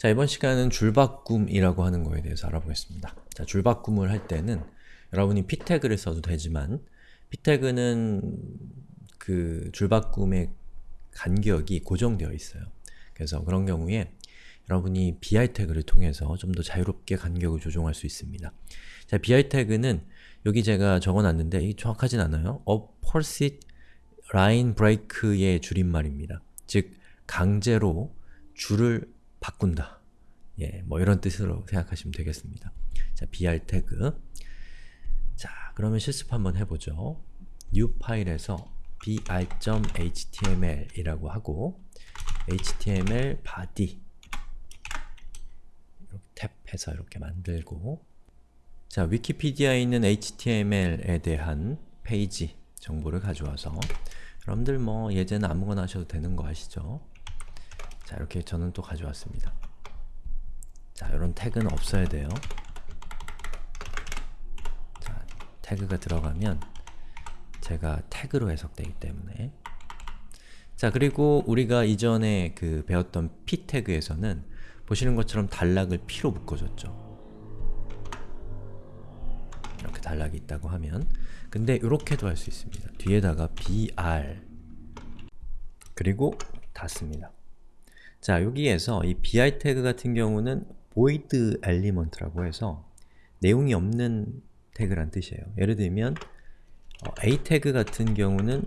자, 이번 시간은 줄바꿈이라고 하는 거에 대해서 알아보겠습니다. 자, 줄바꿈을 할 때는 여러분이 p 태그를 써도 되지만 p 태그는 그 줄바꿈의 간격이 고정되어 있어요. 그래서 그런 경우에 여러분이 bi 태그를 통해서 좀 더 자유롭게 간격을 조정할 수 있습니다. 자, bi 태그는 여기 제가 적어놨는데 이 정확하진 않아요. opposite line break의 줄임말입니다. 즉, 강제로 줄을 바꾼다. 예, 뭐 이런 뜻으로 생각하시면 되겠습니다. 자, br 태그. 자, 그러면 실습 한번 해보죠. new 파일에서 br.html 이라고 하고 html body 이렇게 탭해서 이렇게 만들고 자, 위키피디아에 있는 HTML에 대한 페이지 정보를 가져와서 여러분들 뭐 예제는 아무거나 하셔도 되는 거 아시죠? 자, 이렇게 저는 또 가져왔습니다. 자, 이런 태그는 없어야 돼요. 자, 태그가 들어가면 제가 태그로 해석되기 때문에 자, 그리고 우리가 이전에 그 배웠던 p 태그에서는 보시는 것처럼 단락을 p로 묶어줬죠. 이렇게 단락이 있다고 하면 근데 이렇게도 할 수 있습니다. 뒤에다가 br 그리고 닫습니다. 자, 여기에서 이 bi 태그 같은 경우는 void element라고 해서 내용이 없는 태그란 뜻이에요. 예를 들면 어, a 태그 같은 경우는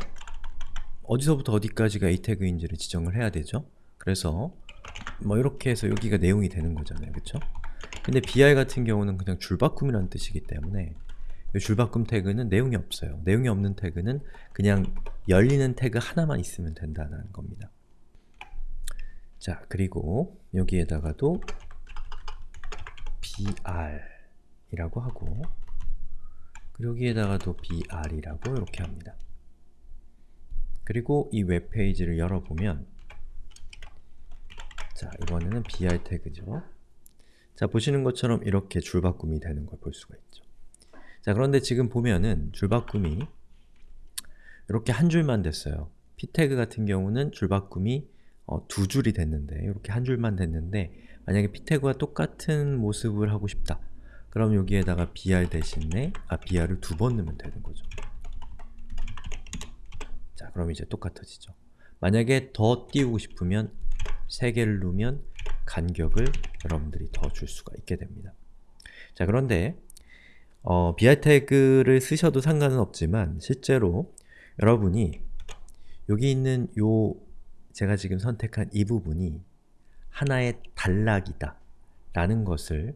어디서부터 어디까지가 a 태그인지를 지정을 해야 되죠. 그래서 뭐 이렇게 해서 여기가 내용이 되는 거잖아요. 그쵸? 근데 bi 같은 경우는 그냥 줄바꿈이라는 뜻이기 때문에 이 줄바꿈 태그는 내용이 없어요. 내용이 없는 태그는 그냥 열리는 태그 하나만 있으면 된다는 겁니다. 자, 그리고 여기에다가도 br 이라고 하고 그리고 여기에다가도 br 이라고 이렇게 합니다. 그리고 이 웹페이지를 열어보면 자, 이번에는 br 태그죠. 자, 보시는 것처럼 이렇게 줄바꿈이 되는 걸 볼 수가 있죠. 자, 그런데 지금 보면은 줄바꿈이 이렇게 한 줄만 됐어요. p 태그 같은 경우는 줄바꿈이 어, 두 줄이 됐는데 이렇게 한 줄만 됐는데 만약에 p 태그와 똑같은 모습을 하고 싶다. 그럼 여기에다가 br 대신에 아 br을 두 번 넣으면 되는 거죠. 자, 그럼 이제 똑같아지죠. 만약에 더 띄우고 싶으면 세 개를 누면 간격을 여러분들이 더 줄 수가 있게 됩니다. 자, 그런데 어, br 태그를 쓰셔도 상관은 없지만 실제로 여러분이 여기 있는 요 제가 지금 선택한 이 부분이 하나의 단락이다 라는 것을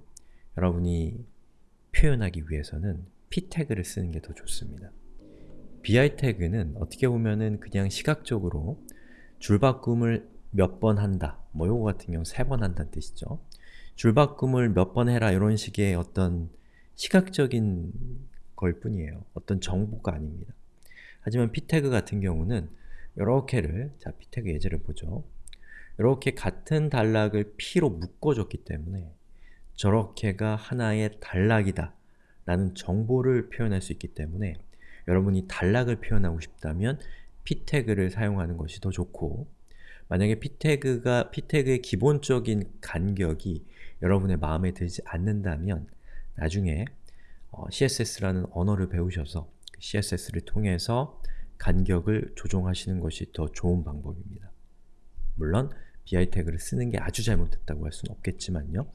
여러분이 표현하기 위해서는 p 태그를 쓰는 게 더 좋습니다. bi 태그는 어떻게 보면은 그냥 시각적으로 줄바꿈을 몇 번 한다 뭐 요거 같은 경우 세 번 한다는 뜻이죠. 줄바꿈을 몇 번 해라 이런 식의 어떤 시각적인 걸 뿐이에요. 어떤 정보가 아닙니다. 하지만 p 태그 같은 경우는 이렇게를 자 태그 예제를 보죠. 이렇게 같은 단락을 p로 묶어줬기 때문에 저렇게가 하나의 단락이다 라는 정보를 표현할 수 있기 때문에 여러분이 단락을 표현하고 싶다면 p 태그를 사용하는 것이 더 좋고 만약에 p 태그가 p 태그의 기본적인 간격이 여러분의 마음에 들지 않는다면 나중에 어, CSS라는 언어를 배우셔서 그 CSS를 통해서 간격을 조정하시는 것이 더 좋은 방법입니다. 물론 bi 태그를 쓰는 게 아주 잘못됐다고 할 수는 없겠지만요.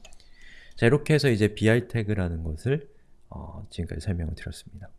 자, 이렇게 해서 이제 bi 태그라는 것을 어, 지금까지 설명을 드렸습니다.